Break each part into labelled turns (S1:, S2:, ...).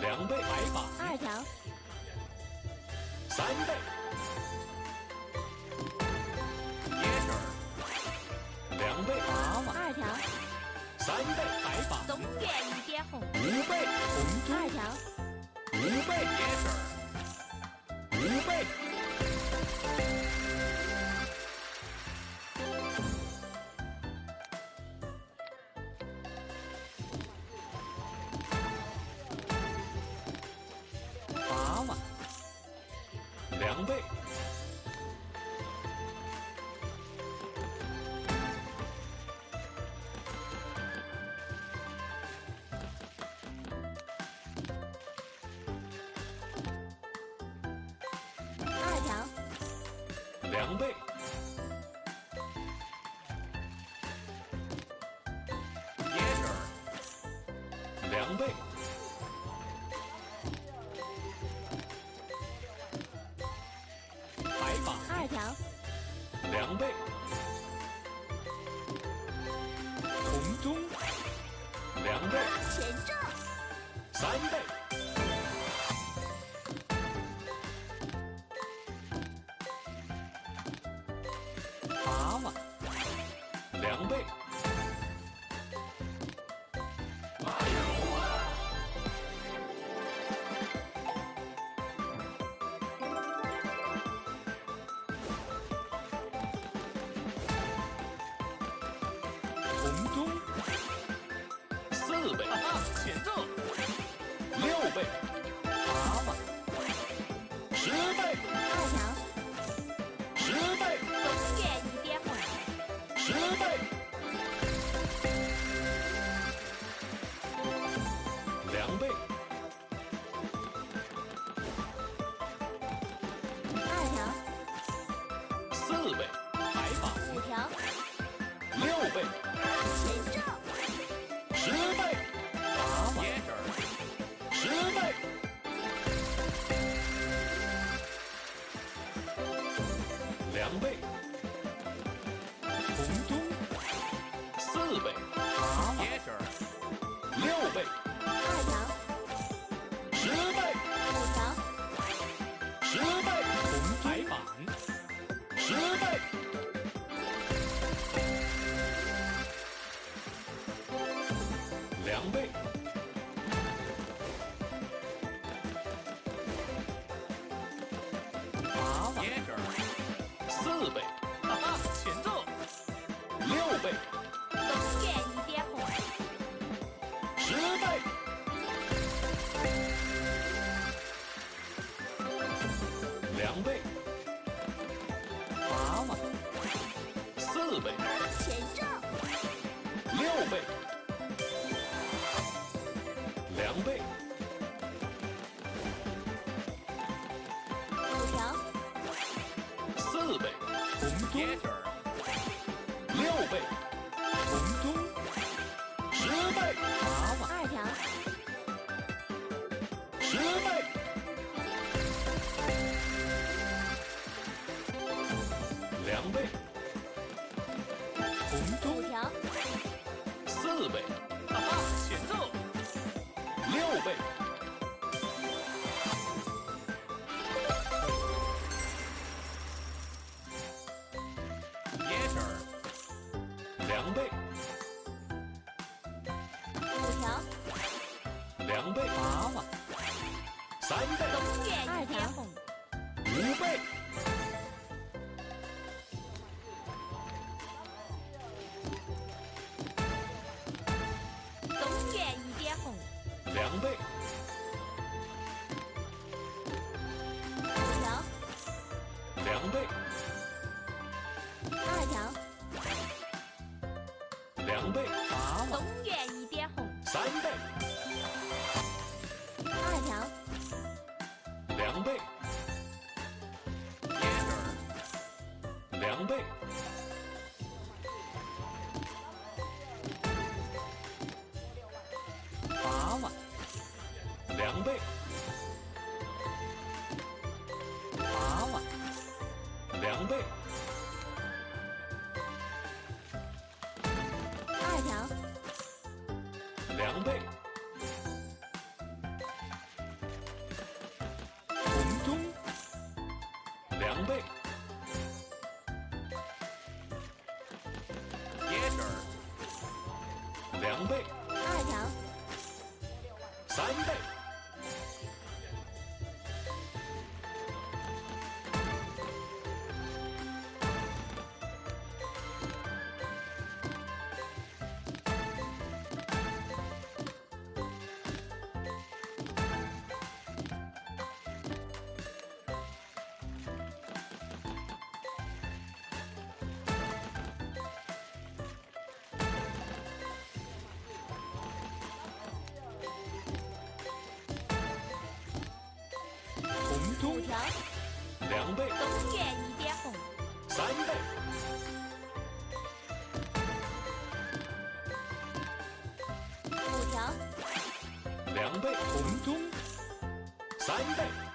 S1: 两倍
S2: 白板，
S3: 二条。
S1: 三倍。
S2: 捏手
S1: 两倍娃娃，
S2: 二条。
S1: 三倍
S2: 白
S1: 板。中
S2: 元一点红。
S1: 五倍。
S3: 二条。
S1: 五倍。
S3: yellow。
S1: 五倍。倍，
S3: 二条，
S1: 两倍，
S2: 接着
S3: 两倍，
S1: 两倍，
S3: 前正，
S1: 三倍，
S2: 蛤蟆
S1: 两倍，
S2: 红中，选择
S1: 六倍，两倍，
S3: 红中
S1: 四倍，
S2: 蛤蟆接着
S1: 六倍，
S3: 红
S2: 接着
S1: 六倍，
S2: 红中
S1: 十倍，
S2: 蛤蟆
S3: 二条，
S1: 十倍，两倍，
S2: 红
S3: 五条，
S1: 四倍，
S2: 哈哈前奏
S1: 六倍，两倍，
S2: 蛤蟆
S1: 三倍，
S3: 东园一点红，
S1: 五倍，
S3: 东园一点红，
S1: 两倍，
S3: 五条，
S1: 两倍，
S3: 二条，
S1: 两倍，
S2: 蛤蟆
S3: 东园一点红，
S1: 三倍，倍，
S2: 蛤蟆
S1: 两倍，
S2: 八万。
S1: 两倍，
S3: 二条，
S1: 两倍，
S3: 条，
S1: 两倍
S3: 东园一点红，
S1: 三倍
S3: 五条，
S1: 两倍
S2: 红中。
S1: 三倍。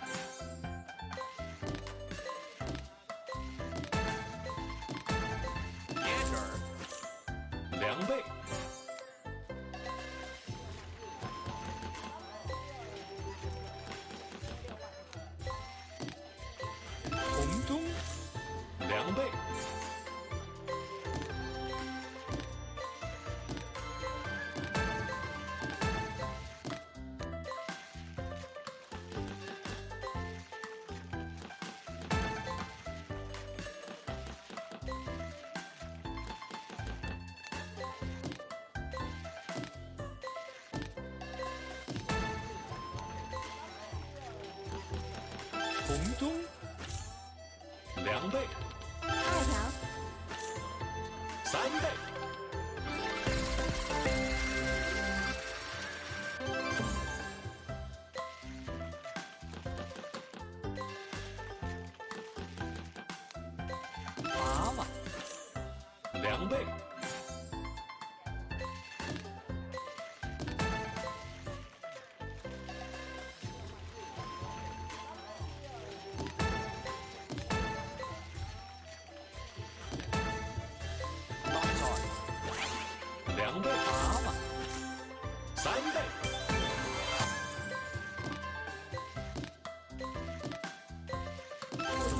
S2: 红中
S1: 两倍
S3: 二条，
S1: 三倍
S2: 娃娃
S1: 两倍三倍。
S3: 五条，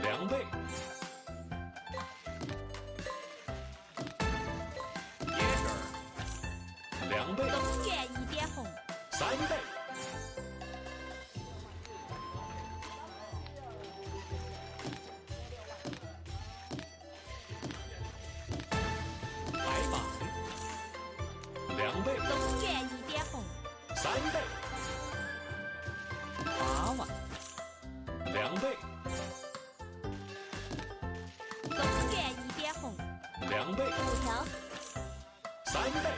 S1: 两倍。
S2: 椰汁儿，
S1: 两倍
S3: 东园一点红，
S1: 三倍三倍
S3: 二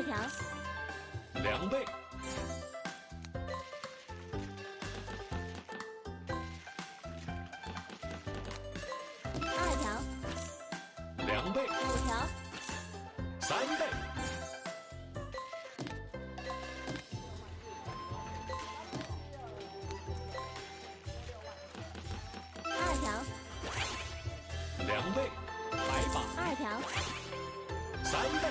S3: 二条，
S1: 两倍。
S3: 二条，
S1: 两倍。
S3: 五条，
S1: 三倍。
S3: 二条，
S1: 两倍。
S2: 白板
S3: 二条，
S1: 三倍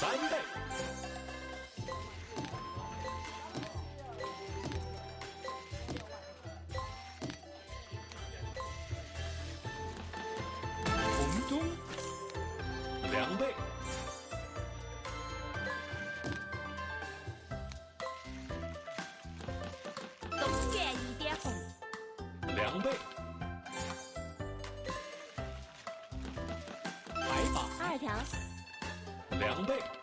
S1: 三倍
S2: 红中
S1: 两倍
S3: 东园一点红，
S1: 两倍
S2: 白板
S3: 二条，
S1: 两倍。